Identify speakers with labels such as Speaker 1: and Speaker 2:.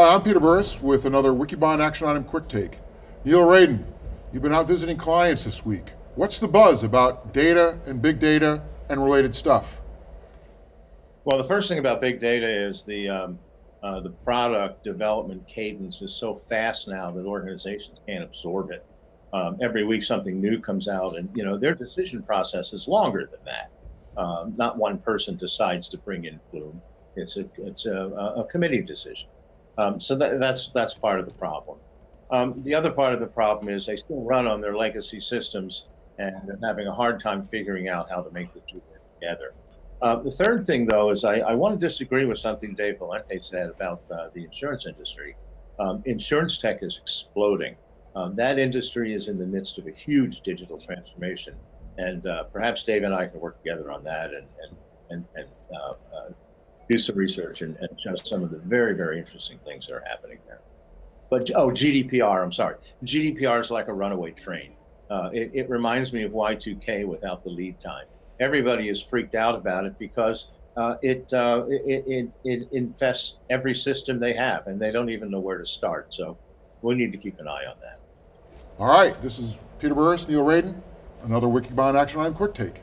Speaker 1: Hi, I'm Peter Burris with another Wikibon Action Item Quick Take. Neil Raden, you've been out visiting clients this week. What's the buzz about data and big data and related stuff?
Speaker 2: Well, the first thing about big data is the um, uh, the product development cadence is so fast now that organizations can't absorb it. Um, every week something new comes out, and you know their decision process is longer than that. Um, not one person decides to bring in Bloom; it's a it's a, a committee decision. Um, so that, that's that's part of the problem. Um, the other part of the problem is they still run on their legacy systems, and they're having a hard time figuring out how to make the two work together. Uh, the third thing, though, is I, I, want to disagree with something Dave Vellante said about uh, the insurance industry. Um, insurance tech is exploding. Um, that industry is in the midst of a huge digital transformation, and uh, perhaps Dave and I can work together on that and and and, and uh, uh, do some research and, and show some of the very very interesting things that are happening there. But oh, GDPR. I'm sorry. GDPR is like a runaway train. Uh, it, it reminds me of Y2K without the lead time everybody is freaked out about it because uh, it, uh, it, it, it infests every system they have and they don't even know where to start. So we need to keep an eye on that.
Speaker 1: All right, this is Peter Burris, Neil Raden, another Wikibon Action Item Quick Take.